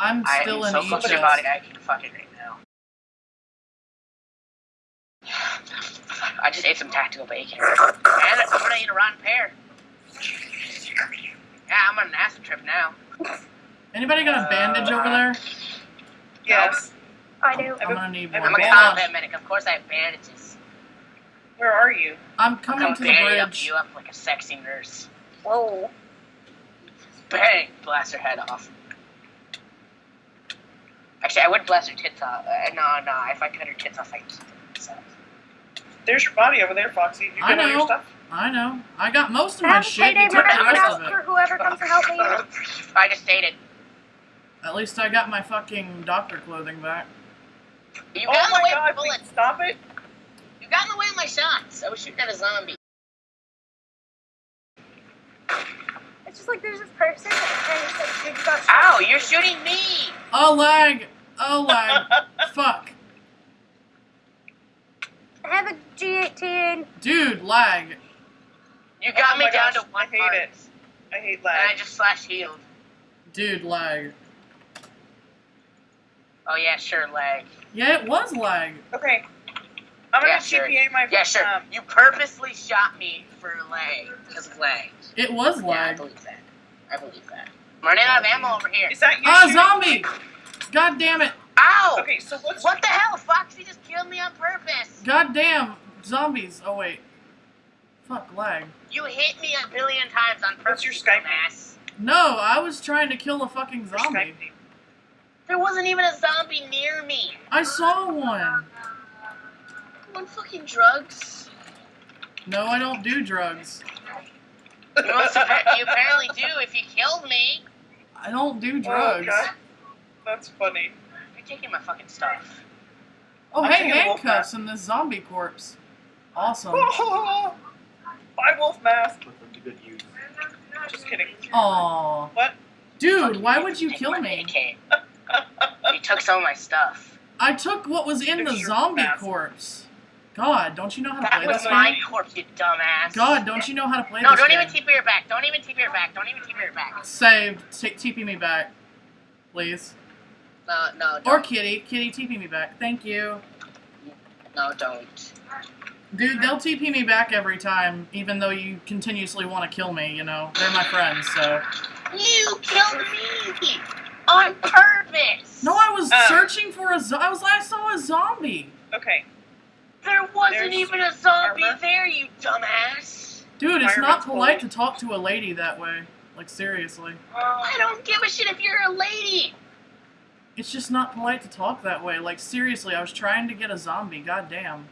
I'm I still am in so close to your body, I can fuck it right now. I just ate some tactical bacon. And I'm gonna eat a rotten pear. Yeah, I'm on an acid trip now. Anybody got a uh, bandage over there? Yes. I do. I'm gonna need one. I'm a Bandage. combat medic, of course I have bandages. Where are you? I'm I'll coming come to the bandage up bridge. you up like a sexy nurse. Whoa. Bang! Blast her head off. Actually, I would blast her tits off. Uh, no, no, if I cut her tits off, I keep them myself. There's your body over there, Foxy. You I got all your know. stuff? I know. I got most of my Have a shit. payday You took the bonus rest of ask it. for whoever comes to help me. I just dated. At least I got my fucking doctor clothing back. You Oh got in the my way god, of bullets. stop it. You got in the way of my shots. I was shooting at a zombie. It's just like there's this person and it's like, dude, you got Ow, you're shooting me! Oh lag! Oh lag! Fuck! I have a G18. Dude, lag! You got Oh me down gosh, to one I hate heart. it. I hate lag. And I just slash healed. Dude, lag. Oh yeah, sure, lag. Yeah, it was lag. Okay. I'm gonna Yeah, sure. TPA my Yeah, sure. um, You purposely shot me for lag because of lag. It was Yeah, I believe that. I believe that. I'm running out of ammo over here. Is that you? Ah, shooting? zombie! God damn it! Ow! Okay, so what's What the hell? Foxy just killed me on purpose. God damn! Zombies! Oh wait. Fuck, lag. You hit me a billion times on purpose. What's your you Skype dumbass. No, I was trying to kill a fucking zombie. There wasn't even a zombie near me. I saw one. On fucking drugs. No, I don't do drugs. You, must appa- you apparently do if you killed me. I don't do Oh, drugs. God. That's funny. You're taking my fucking stuff. Oh, I'm hey, taking a wolf handcuffs and the zombie corpse. Awesome. Bye, wolf mask. Put them to good use. Just kidding. Aw. What? Dude, why would you kill me? AK. You took some of my stuff. I took what was in the zombie mask. corpse. God, don't you know how to That play was this my game? corpse, you dumbass. God, don't you know how to play this? No, don't even TP your back. Don't even TP your back. Don't even TP your back. Saved. T- TP me back. Please. No, no, don't. Or Kitty. Kitty, TP me back. Thank you. No, don't. Dude, they'll TP me back every time, even though you continuously want to kill me, you know. They're my friends, so. You killed me on purpose. No, I was Uh. searching for a zo- I was I saw a zombie. Okay. There wasn't There's even a zombie armor. there, you dumbass. Dude, it's not polite bullet. to talk to a lady that way. Like seriously. I don't give a shit if you're a lady. It's just not polite to talk that way. Like seriously, I was trying to get a zombie. God damn.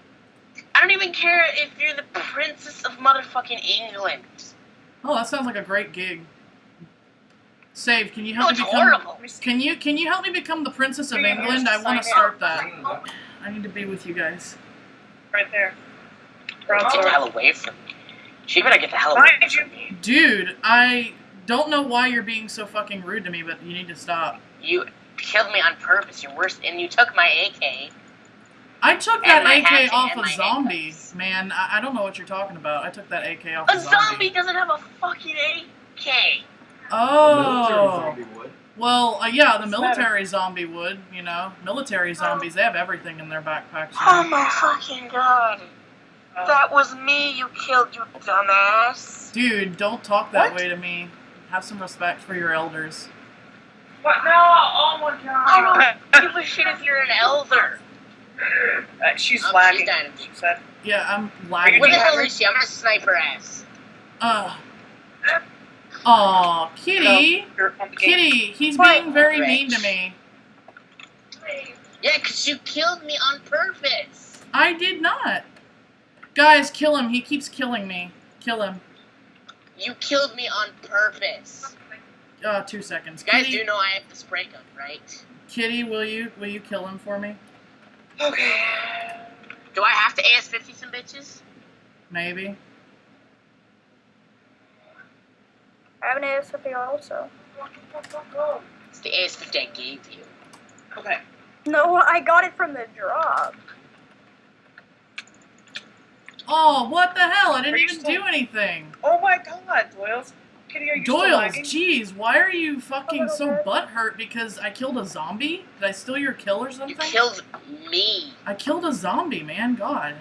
I don't even care if you're the princess of motherfucking England. Oh, that sounds like a great gig. Save, can you help oh, it's me become horrible. Can you can you help me become the princess of Three England? I want to start that. I need to be with you guys. Right there. Get the hell away from me. She better get the hell away from me. Dude, I don't know why you're being so fucking rude to me, but you need to stop. You killed me on purpose. You're worse, and you took my AK. I took that AK off of a my zombie, handcuffs. man. I, I don't know what you're talking about. I took that AK off A a zombie doesn't have a fucking AK. Oh. Military zombie would. Well, uh, yeah, the What's the matter? military zombie would, you know. Military zombies, they have everything in their backpacks. you Oh know. my fucking god. That was me you killed, you dumbass. Dude, don't talk that What? way to me. Have some respect for your elders. What? No! Oh my god! I god! don't give a shit if you're an elder. Uh, she's lagging. dying. She said. Yeah, I'm lagging. What the hell is she? I'm gonna snipe her ass. Uh. Aw, Kitty. You're on the game. Kitty, he's What? being very mean to Rich. me. Yeah, 'cause you killed me on purpose. I did not. Guys, kill him. He keeps killing me. Kill him. You killed me on purpose. Uh, two seconds. You guys Kitty, do know I have the spray gun, right? Kitty, will you will you kill him for me? Okay. Do I have to AS-50 some bitches? Maybe. I have an AS50 also. It's the AS-50 I gave you. Okay. No, I got it from the drop. Oh, what the hell? I didn't Are even still- do anything. Oh my god, Doyle's. Kitty, are you still Doyles, lagging? jeez, why are you fucking so bit. butthurt because I killed a zombie? Did I steal your kill or something? You killed me. I killed a zombie, man. God.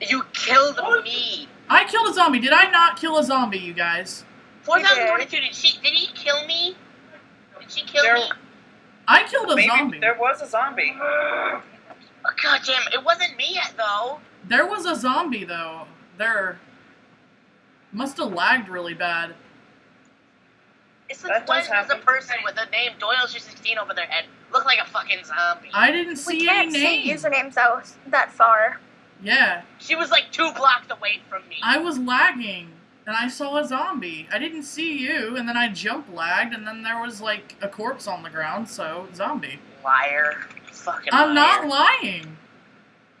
You killed me. I killed a zombie. Did I not kill a zombie, you guys? 4022, did she, did he kill me? Did she kill There- me? I killed a Maybe zombie. there was a zombie. Oh, God damn, it wasn't me yet, though. There was a zombie though. There must have lagged really bad. It's That like does when does a person with the name Doyle16 over their head look like a fucking zombie? I didn't see We see can't any see usernames that that far. Yeah, She was like two blocks away from me. I was lagging and I saw a zombie. I didn't see you, and then I jump lagged, and then there was like a corpse on the ground. So zombie. Liar. Fucking I'm not lying.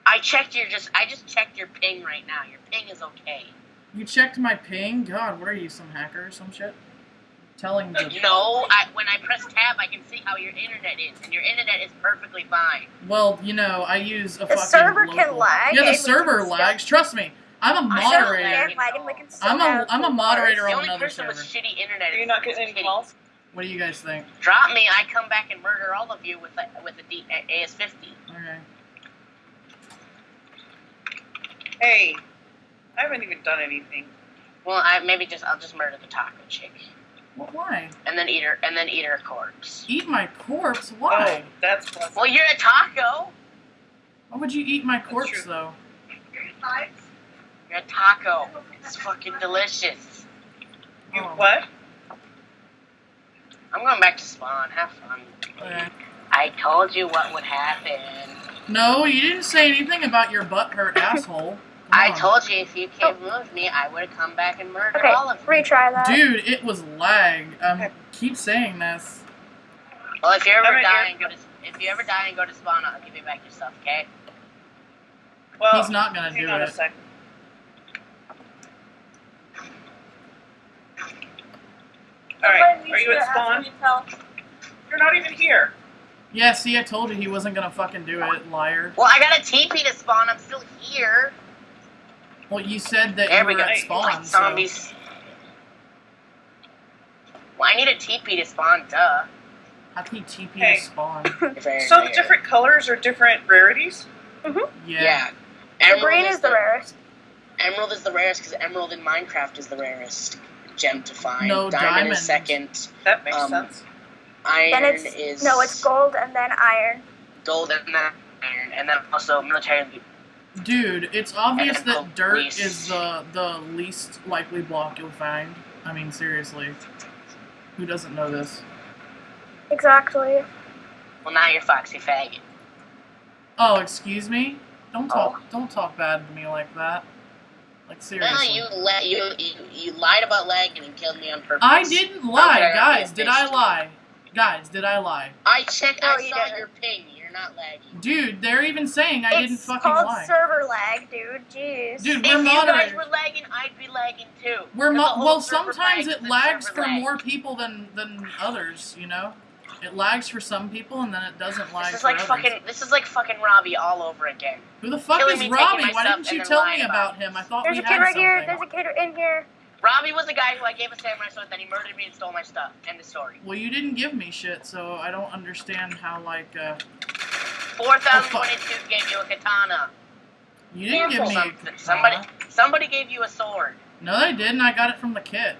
I checked your just I just checked your ping right now. Your ping is okay. You checked my ping. God, what are you, some hacker or some shit? Telling the No, I, when I press tab, I can see how your internet is, and your internet is perfectly fine. Well, you know, I use a The fucking server can local- lag, Yeah, the server can still- lags. Trust me, I'm a moderator. lag. If lagging, we can still I'm a have I'm a full moderator bars. The on only another person server. with shitty internet Are you not getting any Kitty. calls? What do you guys think? Drop me, I come back and murder all of you with a, with a D, a, AS50. Okay. Hey, I haven't even done anything. Well, I maybe just I'll just murder the taco chick, Well, why? and then eat her, and then eat her corpse. Eat my corpse? Oh, why? Oh, that's pleasant. Well, you're a taco. Why would you eat my corpse true. though? You're a taco. It's fucking delicious. You Oh. what? I'm going back to spawn. Have fun. Okay. I told you what would happen. No, you didn't say anything about your butt hurt asshole. Come I told you if you can't move me, I would come back and murder Okay, all of you. retry that. Dude, it was lag. Um, keep saying this. Well, if you ever I'm right die here. and go to if you ever die and go to spawn, I'll give you back your stuff. Okay? Well, He's not gonna hang do on a it. All right, are you at spawn? You're not even here. Yeah, see, I told you he wasn't gonna fucking do it, liar. Well, I got a TP to spawn. I'm still here. Well, you said that There you we were go. at spawn, Like so zombies. Well, I need a TP to spawn. Duh. how can you TP Hey. to spawn? So the different colors are different rarities. Yeah. Yeah. Emerald green is the rarest. Emerald is the rarest because Emerald in Minecraft is the rarest gem to find. No, diamond, diamond. is second. That makes Um, sense. Iron Then it's is no, it's gold and then iron. gold and then iron, and then also military. Dude, it's obvious that dirt least- is the the least likely block you'll find. I mean, seriously. Who doesn't know this? Exactly. Well, now you're Foxy Faggot. Oh, excuse me? Don't talk Oh. don't talk bad to me like that. Like No, seriously. you, la- you you you lied about lagging and killed me on purpose. I didn't lie, Okay, guys. Did I lie? Guys, did I lie? I checked. No, I you saw didn't. your ping. You're not lagging. Dude, they're even saying I didn't fucking lag. it's fucking called server lag, dude. Jeez. Dude, If we're you guys were lagging, I'd be lagging too. We're 'Cause mo- well. Sometimes lags it lags for lag. more people than than others. You know, it lags for some people and then it doesn't lag This is for like others. fucking. This is like fucking Robbie all over again. Who the fuck killing is me, Robbie? Why didn't you tell me about about him? I thought There's we a kid right something. here. There's a kid in here. Robbie was the guy who I gave a samurai sword, then he murdered me and stole my stuff. End of story. Well, you didn't give me shit, so I don't understand how like uh, Four thousand twenty-two gave you a katana. you didn't give me. a Something- katana. Somebody, somebody gave you a sword. No, they didn't. I got it from the kid.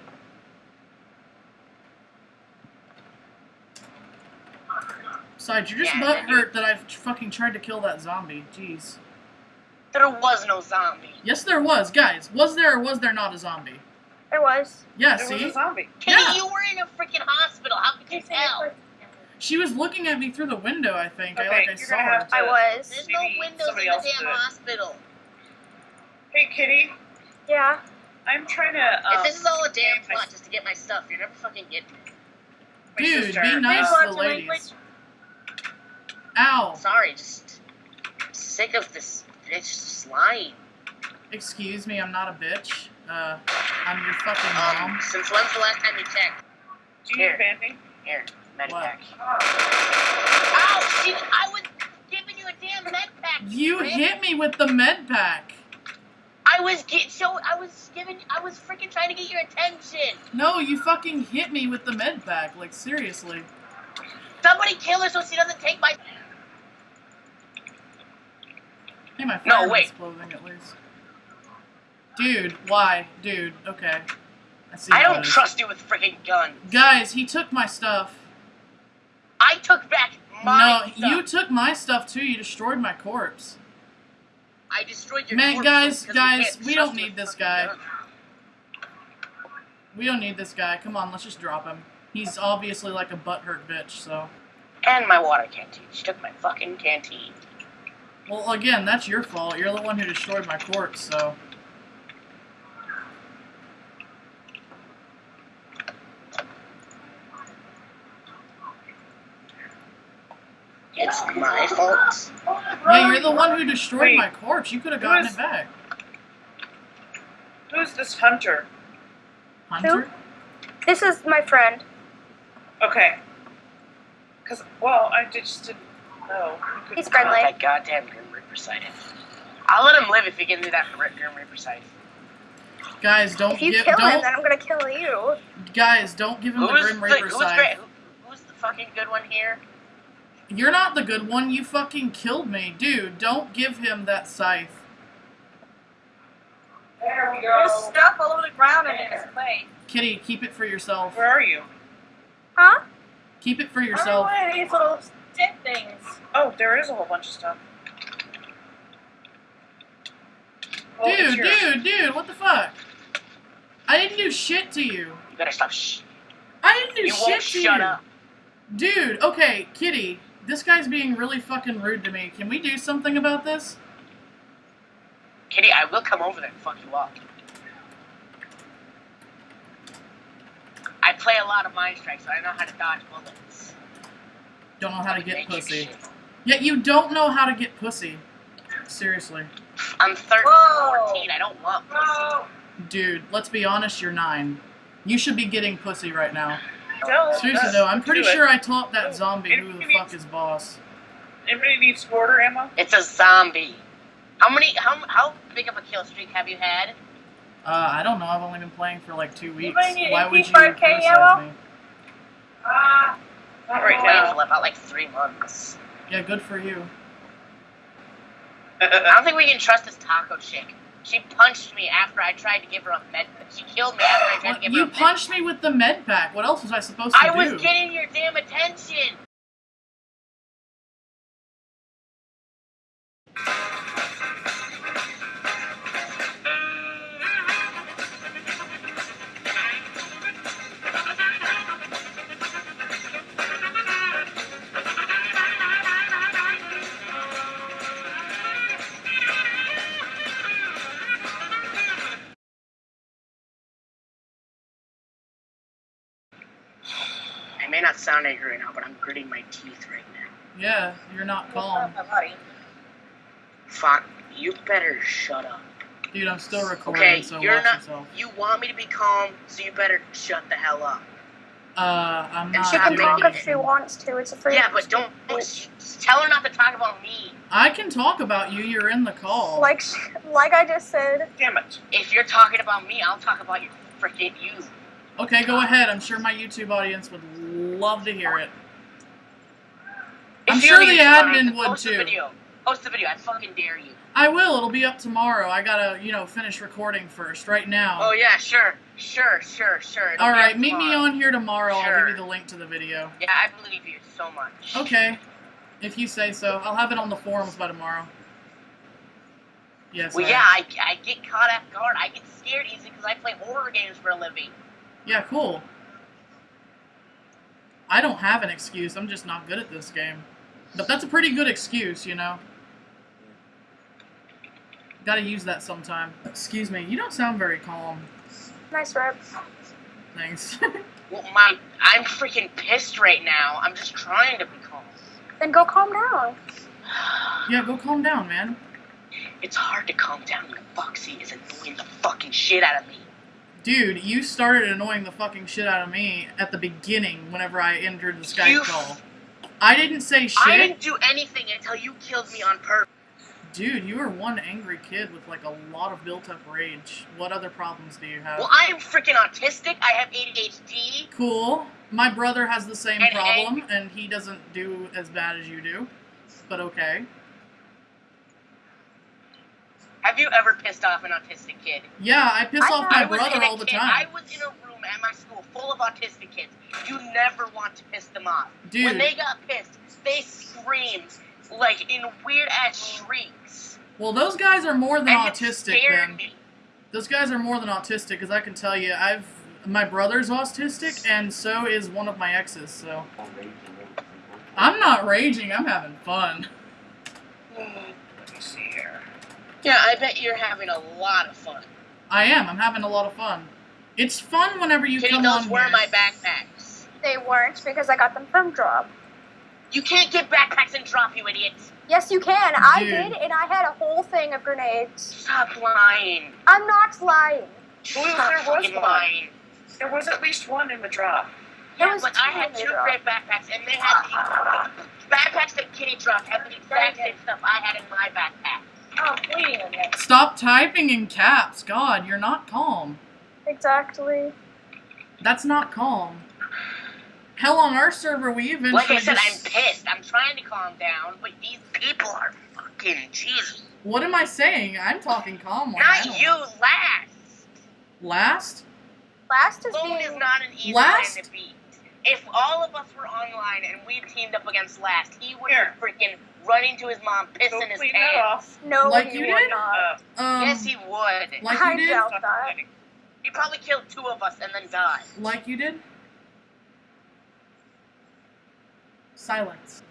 Besides, you're just Yeah, butt and you- hurt that I've fucking tried to kill that zombie. Jeez. There was no zombie. Yes, there was, guys. Was there or was there not a zombie? There was. Yeah, There was a zombie. Kitty, Yeah. you were in a freaking hospital. How could you tell? She was looking at me through the window, I think. I like I you're saw gonna her. have to- I was. There's no windows in the damn did hospital. Hey, Kitty, Yeah. I'm trying to. Um, if this is all a damn my- plot just to get my stuff, you're never fucking getting me. my Dude, sister, be nice uh, to the ladies. Ow. Sorry, just sick of this bitch just lying. Excuse me, I'm not a bitch. Uh, I'm your fucking Um, mom. since when's the last time you checked? Do you need banding? Here, med pack. Ow, shit, I was giving you a damn med pack. You prick. hit me with the med pack. I was get so I was giving I was freaking trying to get your attention. No, you fucking hit me with the med pack. Like seriously. Somebody kill her so she doesn't take my. Hey, my No, fireman's wait. clothing at least. Dude, why? Dude, okay. I see. I don't trust you with freaking guns. Guys, he took my stuff. I took back my. no, stuff. you took my stuff too. You destroyed my corpse. I destroyed your. Man, guys, because we guys, we don't need this guy. guns. We don't need this guy. Come on, let's just drop him. He's obviously like a butthurt bitch, so. And my water canteen. She took my fucking canteen. Well, again, that's your fault. You're the one who destroyed my corpse, so. It's my fault. Yeah, you're the one who destroyed Wait. my corpse. You could have Who gotten is- it back. Who's this hunter? Hunter? This is my friend. Okay. Because, well, I just didn't know. You could- He's friendly. That goddamn Grim Reaper sighted. I'll let him live if he gives me that Grim Reaper sighted. Guys, don't If you give kill him, don't then I'm gonna kill you. guys don't give him the Who's Grim the, Reaper who's, side. great, who, who's the fucking good one here? You're not the good one. You fucking killed me, dude. Don't give him that scythe. There we go. There's stuff all over the ground in his place. Kitty, keep it for yourself. Where are you? Huh? Keep it for yourself. don't know what are these little stick things. Oh, there is a whole bunch of stuff. Well, it's Dude, yours. dude, dude, what the fuck? I didn't do shit to you. You better stop. Shh. I didn't do You shit won't to shut you. up. Dude, okay, Kitty, this guy's being really fucking rude to me. Can we do something about this? Kitty, I will come over there and fuck you up. I play a lot of Mind Strike, so I know how to dodge bullets. Don't know how to get pussy. shit. Yet you don't know how to get pussy. Seriously. I'm 13, Whoa. 14. I don't want pussy. Dude, let's be honest, you're nine. You should be getting pussy right now. Don't, Seriously uh, though, I'm pretty do it. sure I taught that zombie who the fuck is boss. Anybody needs mortar ammo? It's a zombie. How many? How how big of a kill streak have you had? Uh, I don't know, I've only been playing for like two weeks. Need Why would you criticize ammo? me? ah. Not right now. for about like three months. Yeah, good for you. I don't think we can trust this taco chick. She punched me after I tried to give her a med. She killed me after I tried to give her you a med. punched me with the med pack. What else was I supposed to I do? I was getting your damn attention. May not sound angry right now, but I'm gritting my teeth right now. Yeah, you're not calm. My. Fuck, you better shut up. Dude, I'm still recording, Okay, so you're watch not. yourself. You want me to be calm, so you better shut the hell up. Uh, I'm And not She can talk if she wants to. It's a free. Yeah, but don't, don't just tell her not to talk about me. I can talk about you, you're in the call. Like, like I just said. Damn it. If you're talking about me, I'll talk about your freaking you. Okay, go ahead. I'm sure my YouTube audience would love to hear it. If I'm sure the admin audience, would post too. The video. Post the video. I fucking dare you. I will. It'll be up tomorrow. I gotta, you know, finish recording first. Right now. Oh yeah, sure, sure, sure, sure. It'll All right, meet me on here tomorrow. I'll give you the link to the video. Yeah, I believe you so much. Okay, if you say so. I'll have it on the forums by tomorrow. Yes. Well, I- yeah, I, I get caught off guard. I get scared easy because I play horror games for a living. Yeah, cool. I don't have an excuse. I'm just not good at this game. But that's a pretty good excuse, you know. Gotta use that sometime. Excuse me, you don't sound very calm. Nice rep. Thanks. Well, my, I'm freaking pissed right now. I'm just trying to be calm. Then go calm down. yeah, go calm down, man. It's hard to calm down when Foxy is annoying the fucking shit out of me. Dude, you started annoying the fucking shit out of me at the beginning whenever I entered the Skype You- call. I didn't say shit. I didn't do anything until you killed me on purpose. Dude, you are one angry kid with like a lot of built up rage. What other problems do you have? Well, I am freaking autistic. I have ADHD. Cool. My brother has the same And problem, and he doesn't do as bad as you do. But okay. Have you ever pissed off an autistic kid? Yeah, I piss I off my brother all the kid- time. I was in a room at my school full of autistic kids. You never want to piss them off. Dude. When they got pissed, they screamed like in weird ass shrieks. Well, those guys are more than and autistic then. me. Those guys are more than autistic, because I can tell you, I've my brother's autistic, and so is one of my exes. So I'm not raging. I'm having fun. Hmm, let me see here. Yeah, I bet you're having a lot of fun. I am. I'm having a lot of fun. It's fun whenever you Kitty, come those on were here. my backpacks. They weren't because I got them from Drop. You can't get backpacks and drop, you idiots. Yes, you can. I Dude. did, and I had a whole thing of grenades. Stop lying. I'm not lying. Well, Stop there was fucking one. lying. There was at least one in the drop. There Yeah, was but I two had in the two drop. great backpacks, and they had the backpacks that Kitty dropped had the exact same stuff I had in my backpack. Oh, I'm bleeding again. Stop typing in caps. God, you're not calm. Exactly. That's not calm. Hell, on our server, we eventually Like I said, I'm pissed. I'm trying to calm down, but these people are fucking Jesus. What am I saying? I'm talking calm. one. I Not you, last. Last? Last is being is not an easy Last? man to beat. If all of us were online and we teamed up against Last, he would Here. freaking running to his mom, pissing his clean that pants. off. no, Like you you would did? not. Uh, Um, yes, he would. like I you did? doubt stop that. He probably killed two of us and then died. Like you did? Silence.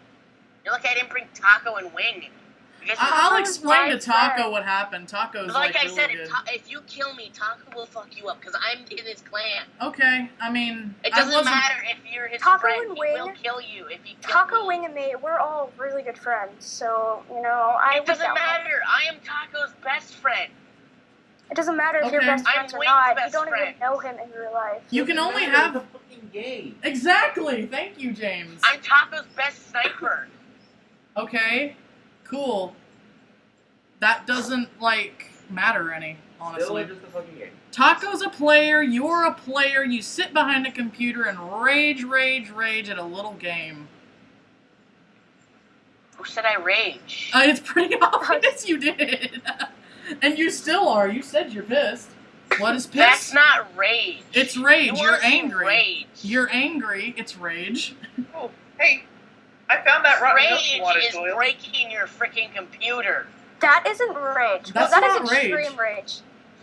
You're lucky I didn't bring Taco and Wing. Because I- I'll explain to Taco friend. what happened. Taco's like, like, I really said, good. if, Ta- if you kill me, Taco will fuck you up because I'm in his clan. okay, I mean, It doesn't wasn't. matter if you're his Taco friend. and He Wing- will kill you if you kill Taco me. Wing and me, we're all really good friends. So you know, I It doesn't doubt that. matter. I am Taco's best friend. It doesn't matter if you're Okay. best I'm or Wing's not. You don't friend. even know him in real life. You can only have it's a fucking game. exactly. Thank you, James. I'm Taco's best sniper. Okay, cool. That doesn't like matter any, Still honestly. just a fucking game. Taco's a player. You're a player. You sit behind a computer and rage, rage, rage at a little game. Who said I rage? Uh, it's pretty obvious you did, and you still are. You said you're pissed. What is pissed? That's not rage. It's rage. You You're angry. Rage. You're angry. It's rage. Oh, hey, I found that rotten milk rage you is Doyle. breaking your freaking computer. That isn't rage. That's well, that is not rage. extreme rage.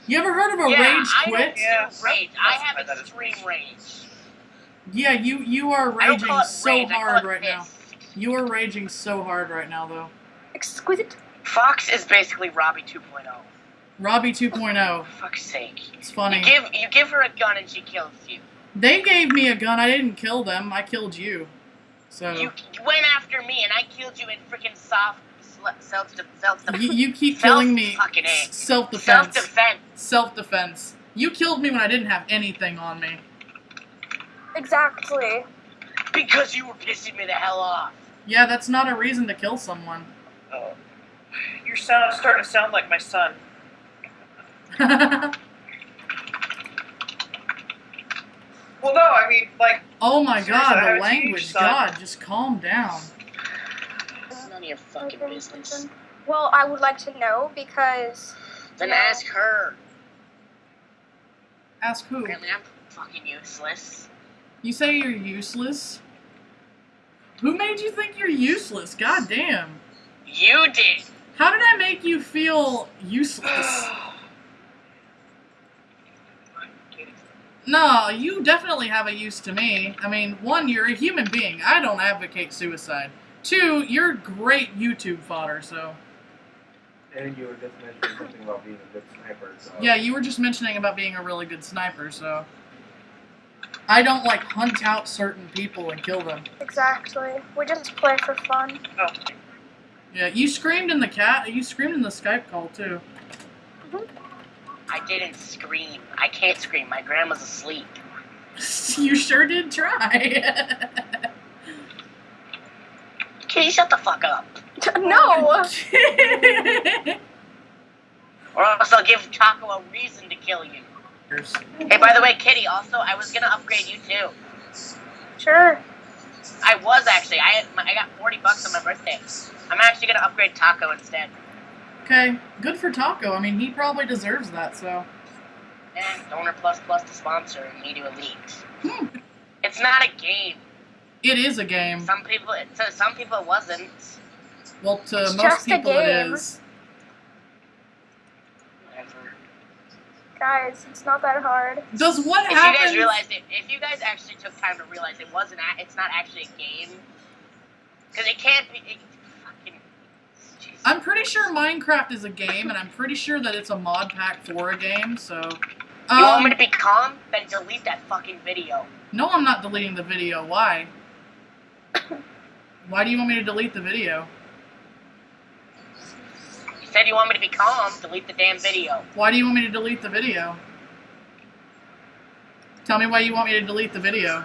You ever heard of a yeah, rage quit? don't Yeah, rage. I have that is extreme rage. rage. Yeah, you you are raging so rage. Hard it right now. You are raging so hard right now, though. Exquisite. Fox is basically Robbie 2.0. Robbie 2.0. Fuck's sake. It's funny. You give you give her a gun and she kills you. They gave me a gun. I didn't kill them. I killed you. So You went after me and I killed you in freaking soft self self you, you keep killing me. Fucking A. Self self defense. defense. Self defense. You killed me when I didn't have anything on me. Exactly. Because you were pissing me the hell off. Yeah, that's not a reason to kill someone. Oh. Your sound starting to sound like my son. Well, no, I mean, like, oh my god, the language. huge. God, just calm down. It's none of your fucking business. Well, I would like to know because Then Yeah. ask her. Ask who? Apparently I'm fucking useless. You say you're useless? Who made you think you're useless? God damn. You did. How did I make you feel useless? No, you definitely have a use to me. I mean, one, you're a human being. I don't advocate suicide. Two, you're great YouTube fodder, so. And you were just mentioning something about being a good sniper. So Yeah, you were just mentioning about being a really good sniper, so. I don't, like, hunt out certain people and kill them. exactly, we just play for fun. oh, Yeah, you screamed in the cat. You screamed in the Skype call, too. Mm-hmm. I didn't scream. I can't scream. My grandma's asleep. you sure did try. Kitty, shut the fuck up. no. Or else I'll give Taco a reason to kill you. Hey, by the way, Kitty, also, I was gonna upgrade you too. Sure. I was actually. I I got 40 bucks on my birthday. I'm actually gonna upgrade Taco instead. Okay, good for Taco. I mean, he probably deserves that. So And Donor Plus Plus to sponsor and me to elite. Hmm. It's not a game. it is a game. Some people, to some people, it wasn't. Well, to It's most just people, it game. is. Whatever. Guys, it's not that hard. Does what If you guys realized it, if you guys actually took time to realize it wasn't, a, it's not actually a game, because it can't be. It, fucking. Jesus. I'm pretty sure Minecraft is a game, and I'm pretty sure that it's a mod pack for a game. So, You want me um, to be calm? Then delete that fucking video. no, I'm not deleting the video. Why? Why do you want me to delete the video? You said you want me to be calm. Delete the damn video. Why do you want me to delete the video? Tell me why you want me to delete the video.